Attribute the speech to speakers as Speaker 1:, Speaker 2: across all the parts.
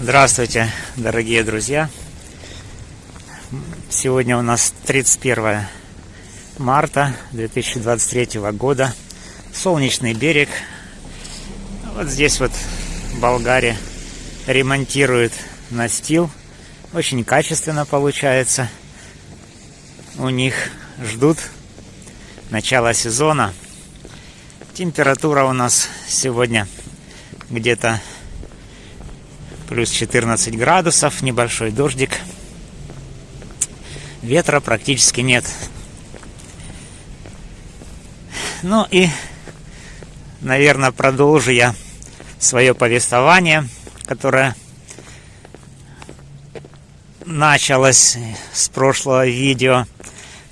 Speaker 1: Здравствуйте, дорогие друзья! Сегодня у нас 31 марта 2023 года. Солнечный берег. Вот здесь вот в Болгарии ремонтируют настил. Очень качественно получается. У них ждут начала сезона. Температура у нас сегодня где-то плюс 14 градусов, небольшой дождик. Ветра практически нет. Ну и, наверное, продолжу я свое повествование, которое началось с прошлого видео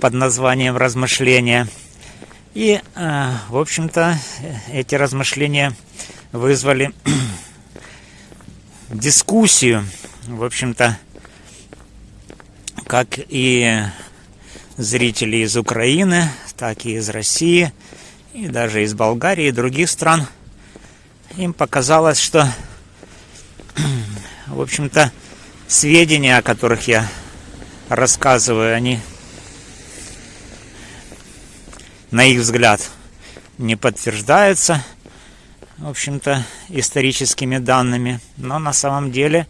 Speaker 1: под названием «Размышления». И, э, в общем-то, эти размышления вызвали дискуссию, в общем-то, как и зрители из Украины, так и из России, и даже из Болгарии и других стран. Им показалось, что, в общем-то, сведения, о которых я рассказываю, они, на их взгляд, не подтверждаются – в общем-то, историческими данными. Но на самом деле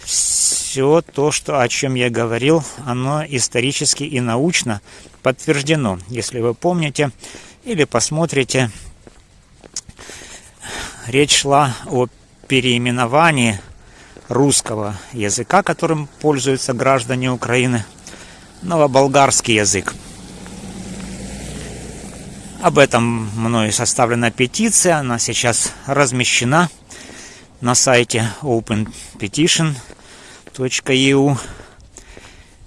Speaker 1: все то, что, о чем я говорил, оно исторически и научно подтверждено. Если вы помните или посмотрите, речь шла о переименовании русского языка, которым пользуются граждане Украины, новоболгарский язык. Об этом мною составлена петиция, она сейчас размещена на сайте openpetition.eu.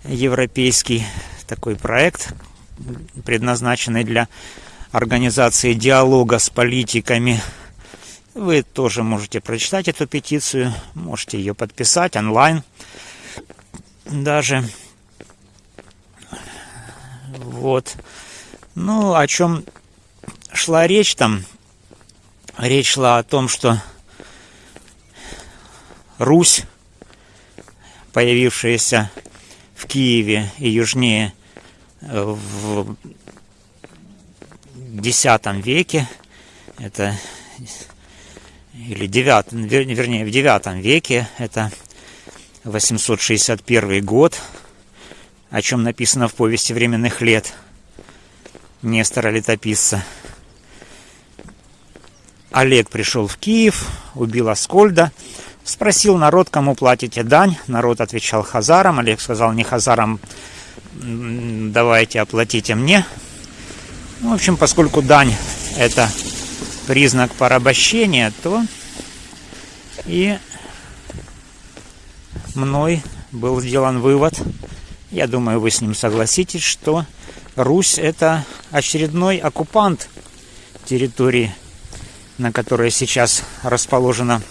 Speaker 1: Европейский такой проект, предназначенный для организации диалога с политиками. Вы тоже можете прочитать эту петицию, можете ее подписать онлайн даже. Вот. Ну, о чем шла речь там, речь шла о том, что Русь, появившаяся в Киеве и южнее в X веке, это или 9, вернее, в 9 веке, это 861 год, о чем написано в повести временных лет Нестора Летописца. Олег пришел в Киев, убил Аскольда, спросил народ, кому платите дань. Народ отвечал хазарам. Олег сказал, не хазарам, давайте оплатите мне. Ну, в общем, поскольку дань это признак порабощения, то и мной был сделан вывод, я думаю, вы с ним согласитесь, что Русь это очередной оккупант территории на которой сейчас расположена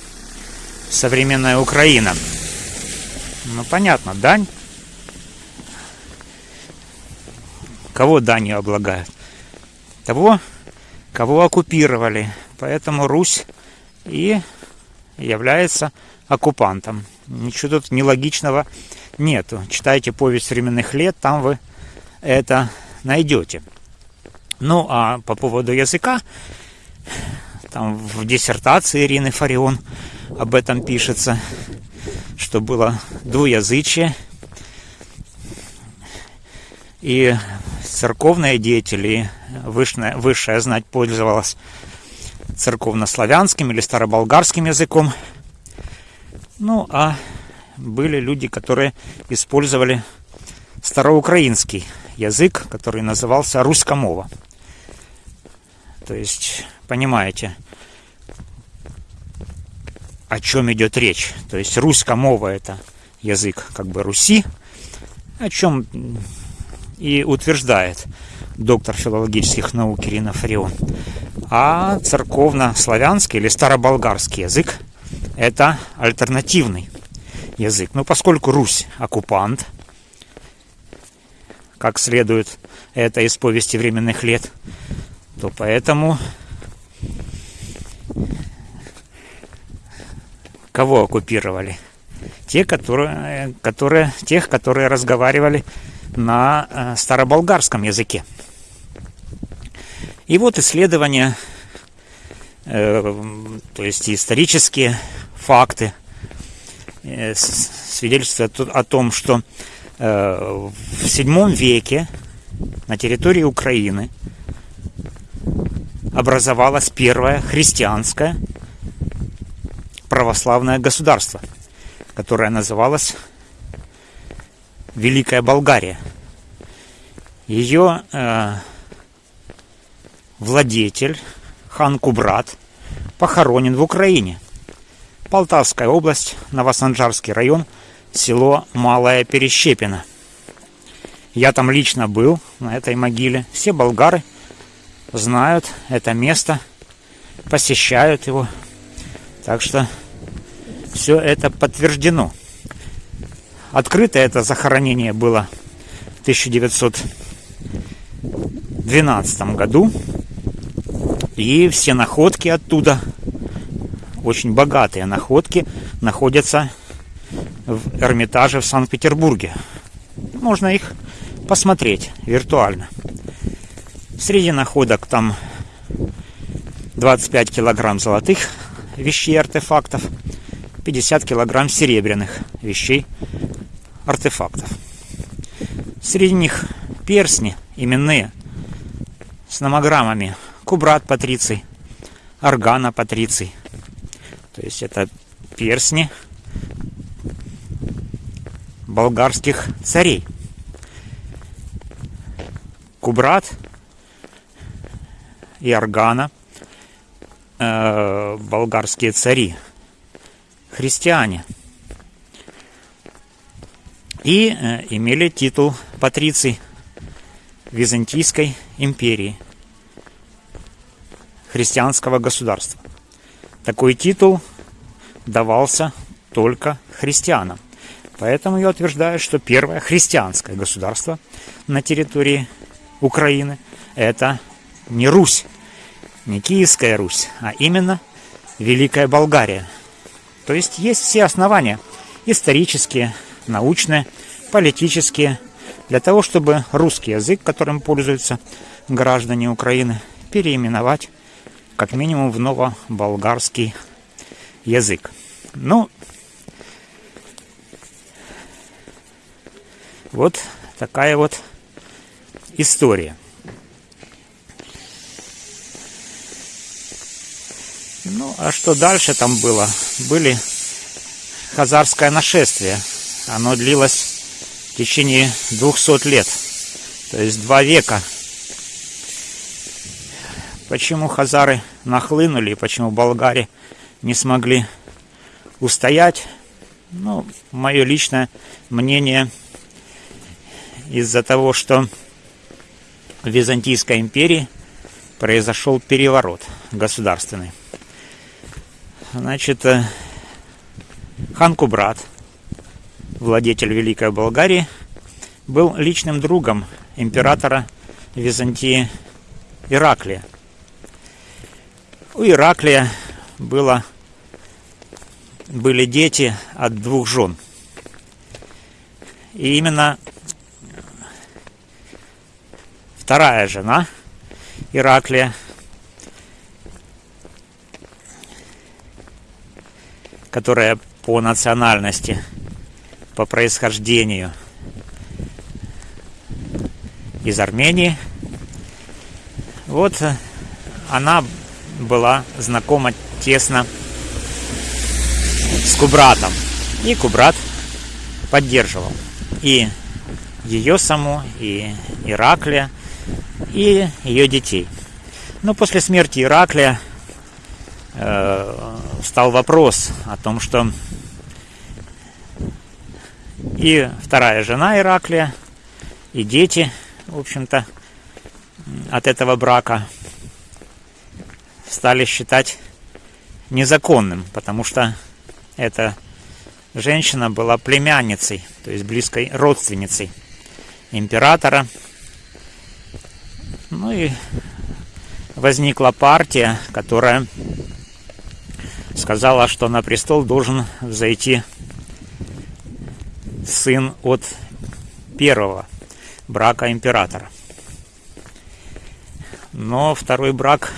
Speaker 1: современная Украина. Ну, понятно, дань. Кого данью облагают? Того, кого оккупировали. Поэтому Русь и является оккупантом. Ничего тут нелогичного нету. Читайте повесть временных лет, там вы это найдете. Ну, а по поводу языка, там в диссертации Ирины Фарион об этом пишется, что было двуязычие. И церковные деятели, высшая, высшая знать пользовалась церковнославянским или староболгарским языком. Ну, а были люди, которые использовали староукраинский язык, который назывался русскомова. То есть, понимаете, о чем идет речь. То есть русская мова это язык как бы Руси, о чем и утверждает доктор филологических наук Ирина Фарион. А церковно-славянский или староболгарский язык это альтернативный язык. Но поскольку Русь оккупант, как следует это из повести временных лет, то поэтому кого оккупировали? те, которые, которые, тех, которые разговаривали на э, староболгарском языке. И вот исследования, э, то есть исторические факты, э, свидетельствуют о том, что в VII веке на территории Украины образовалось первое христианское православное государство, которое называлось Великая Болгария. Ее э, владетель хан Кубрат похоронен в Украине. Полтавская область, Новосанжарский район, село Малая Перещепина. Я там лично был, на этой могиле. Все болгары знают это место, посещают его. Так что все это подтверждено. Открыто это захоронение было в 1912 году. И все находки оттуда, очень богатые находки, находятся в Эрмитаже в Санкт-Петербурге. Можно их посмотреть виртуально. Среди находок там 25 килограмм золотых вещей, артефактов, 50 килограмм серебряных вещей, артефактов. Среди них персни именные с номограммами Кубрат Патриций, Органа Патриций. То есть это персни болгарских царей. Кубрат и Органа э, болгарские цари, христиане – и э, имели титул патриций Византийской империи, христианского государства. Такой титул давался только христианам. Поэтому я утверждаю, что первое христианское государство на территории Украины это не Русь, не Киевская Русь, а именно Великая Болгария. То есть есть все основания исторические, научные, политические, для того, чтобы русский язык, которым пользуются граждане Украины, переименовать как минимум в новоболгарский язык. Ну, вот такая вот история. Ну, а что дальше там было? Были хазарское нашествие – оно длилось в течение 200 лет, то есть два века. Почему хазары нахлынули и почему болгари не смогли устоять? Ну, мое личное мнение из-за того, что в Византийской империи произошел переворот государственный. Значит, э, хан Кубрат – владетель Великой Болгарии, был личным другом императора Византии Ираклия. У Ираклия было, были дети от двух жен. И именно вторая жена Ираклия, которая по национальности по происхождению из Армении. Вот она была знакома тесно с Кубратом. И Кубрат поддерживал и ее саму, и Ираклия, и ее детей. Но после смерти Ираклия э, стал вопрос о том, что и вторая жена Ираклия, и дети, в общем-то, от этого брака стали считать незаконным, потому что эта женщина была племянницей, то есть близкой родственницей императора. Ну и возникла партия, которая сказала, что на престол должен зайти сын от первого брака императора. Но второй брак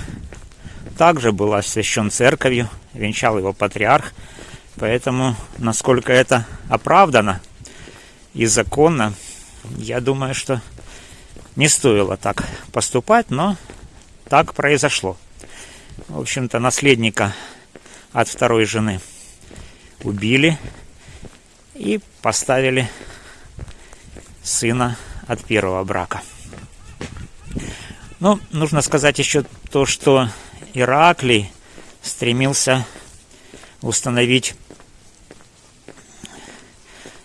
Speaker 1: также был освящен церковью, венчал его патриарх, поэтому насколько это оправдано и законно, я думаю, что не стоило так поступать, но так произошло. В общем-то, наследника от второй жены убили и поставили сына от первого брака. Ну, нужно сказать еще то, что Ираклий стремился установить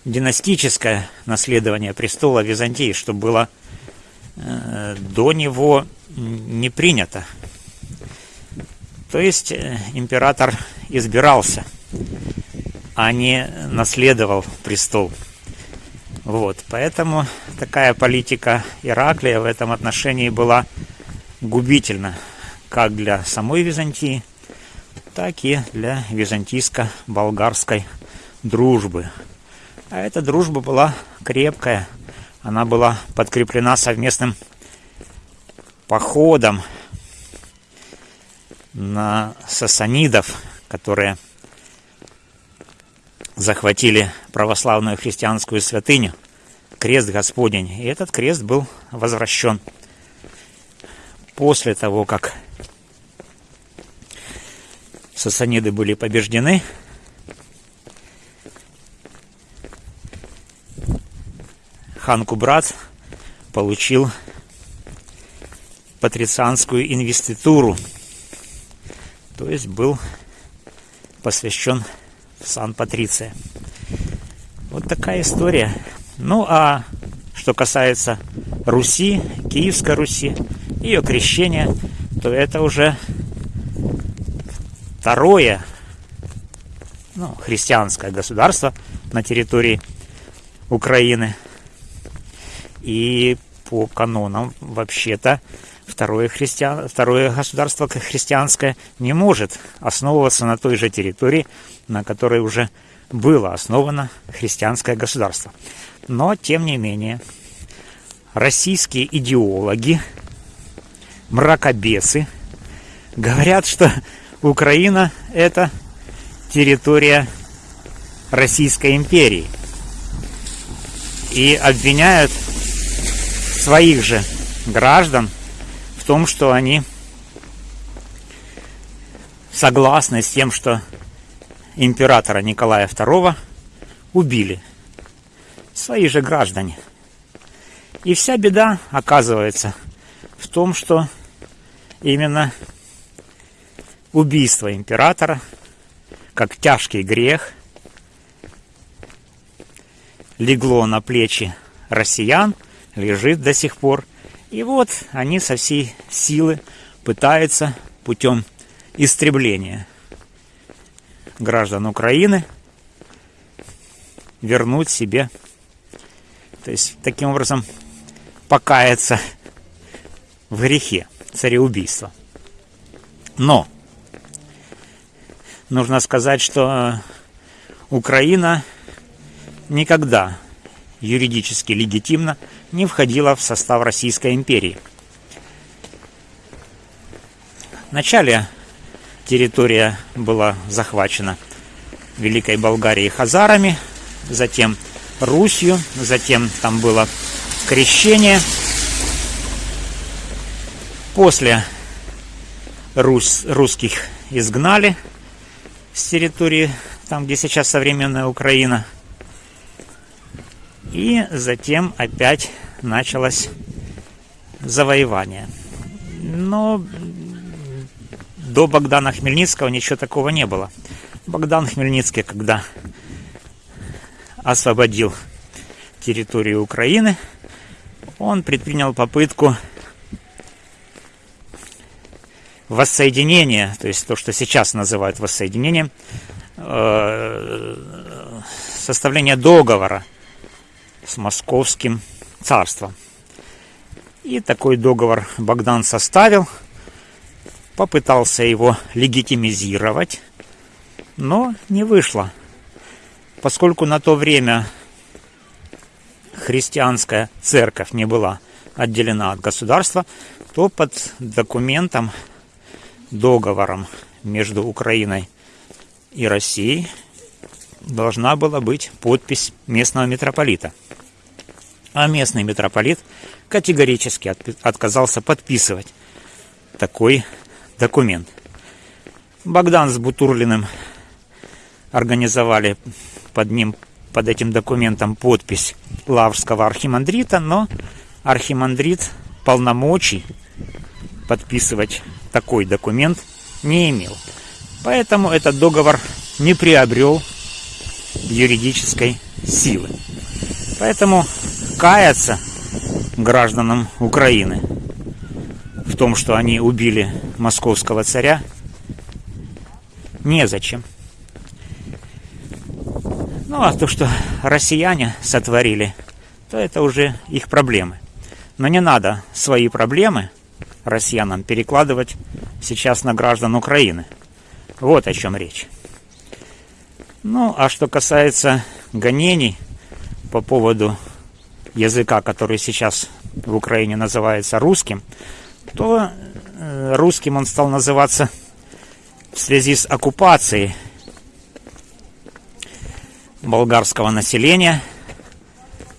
Speaker 1: династическое наследование престола Византии, что было э, до него не принято. То есть э, император избирался, а не наследовал престол. Вот, поэтому такая политика Ираклия в этом отношении была губительна как для самой Византии, так и для византийско-болгарской дружбы. А эта дружба была крепкая, она была подкреплена совместным походом на сасанидов, которые захватили православную христианскую святыню, крест Господень. И этот крест был возвращен после того, как сасаниды были побеждены. Хан Кубрат получил патрицианскую инвеституру, то есть был посвящен Сан-Патриция. Вот такая история. Ну а что касается Руси, Киевской Руси, ее крещения, то это уже второе ну, христианское государство на территории Украины. И по канонам вообще-то второе, христиан, второе государство христианское не может основываться на той же территории, на которой уже было основано христианское государство. Но, тем не менее, российские идеологи, мракобесы, говорят, что Украина – это территория Российской империи. И обвиняют своих же граждан том, что они согласны с тем, что императора Николая II убили свои же граждане. И вся беда оказывается в том, что именно убийство императора, как тяжкий грех, легло на плечи россиян, лежит до сих пор. И вот они со всей силы пытаются путем истребления граждан Украины вернуть себе, то есть таким образом покаяться в грехе цареубийства. Но нужно сказать, что Украина никогда юридически легитимно не входила в состав Российской империи. В начале территория была захвачена Великой Болгарией хазарами, затем Русью, затем там было крещение. После Рус, русских изгнали с территории, там где сейчас современная Украина. И затем опять началось завоевание. Но до Богдана Хмельницкого ничего такого не было. Богдан Хмельницкий, когда освободил территорию Украины, он предпринял попытку воссоединения, то есть то, что сейчас называют воссоединением, э, составления договора с московским царством. И такой договор Богдан составил – попытался его легитимизировать, но не вышло, поскольку на то время христианская церковь не была отделена от государства, то под документом, договором между Украиной и Россией должна была быть подпись местного митрополита. А местный митрополит категорически отказался подписывать такой документ. Богдан с Бутурлиным организовали под ним, под этим документом подпись Лаврского архимандрита, но архимандрит полномочий подписывать такой документ не имел. Поэтому этот договор не приобрел юридической силы. Поэтому каяться гражданам Украины в том, что они убили московского царя, незачем. Ну а то, что россияне сотворили, то это уже их проблемы. Но не надо свои проблемы россиянам перекладывать сейчас на граждан Украины. Вот о чем речь. Ну, а что касается гонений по поводу языка, который сейчас в Украине называется русским, то э, русским он стал называться в связи с оккупацией болгарского населения,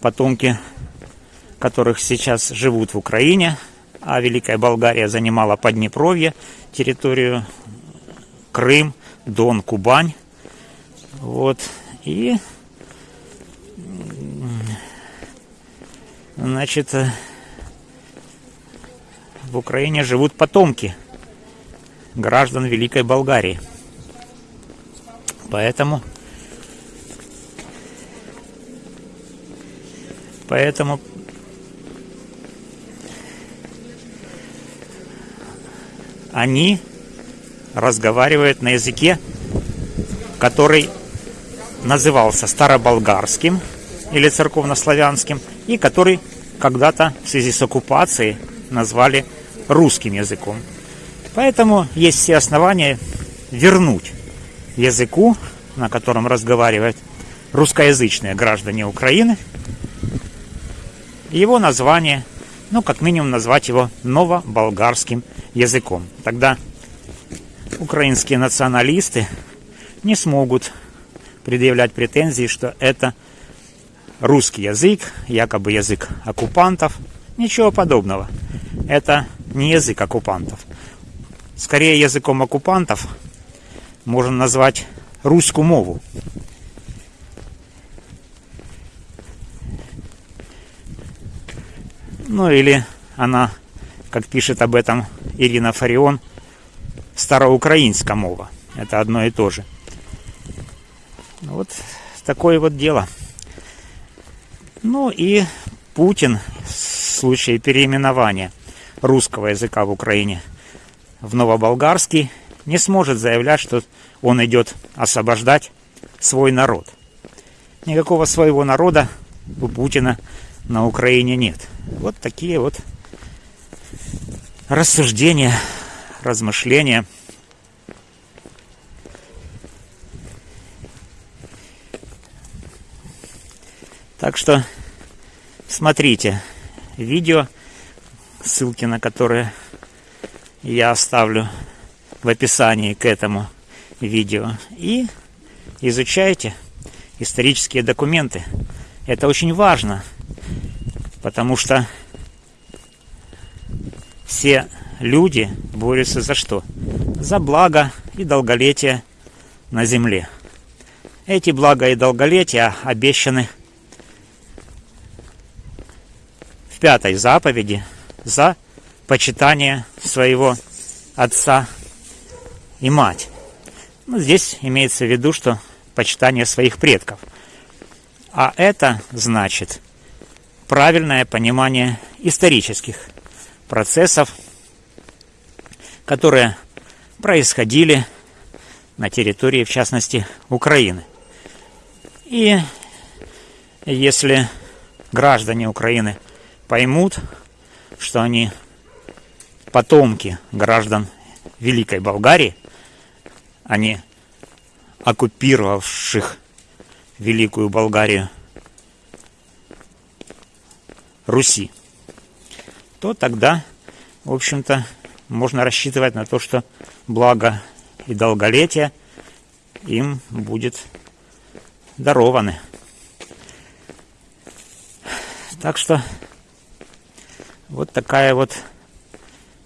Speaker 1: потомки которых сейчас живут в Украине, а Великая Болгария занимала Поднепровье, территорию Крым, Дон, Кубань. Вот. И значит, в Украине живут потомки граждан Великой Болгарии. Поэтому поэтому они разговаривают на языке, который назывался староболгарским или церковнославянским, и который когда-то в связи с оккупацией назвали русским языком. Поэтому есть все основания вернуть языку, на котором разговаривают русскоязычные граждане Украины, его название, ну, как минимум назвать его новоболгарским языком. Тогда украинские националисты не смогут предъявлять претензии, что это русский язык, якобы язык оккупантов. Ничего подобного. Это не язык оккупантов. Скорее языком оккупантов можно назвать русскую мову. Ну или она, как пишет об этом Ирина Фарион, староукраинская мова. Это одно и то же. Вот такое вот дело. Ну и Путин в случае переименования русского языка в Украине в новоболгарский не сможет заявлять, что он идет освобождать свой народ. Никакого своего народа у Путина на Украине нет. Вот такие вот рассуждения, размышления. Так что смотрите видео, ссылки на которые я оставлю в описании к этому видео. И изучайте исторические документы. Это очень важно, потому что все люди борются за что? За благо и долголетие на земле. Эти блага и долголетия обещаны в пятой заповеди за почитание своего отца и мать. Ну, здесь имеется в виду, что почитание своих предков. А это значит правильное понимание исторических процессов, которые происходили на территории, в частности, Украины. И если граждане Украины поймут, что они потомки граждан Великой Болгарии, а не оккупировавших Великую Болгарию Руси, то тогда, в общем-то, можно рассчитывать на то, что благо и долголетие им будет дарованы. Так что вот такая вот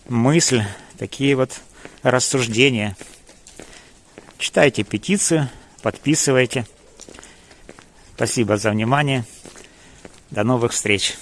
Speaker 1: мысль, такие вот рассуждения. Читайте петицию, подписывайте. Спасибо за внимание. До новых встреч.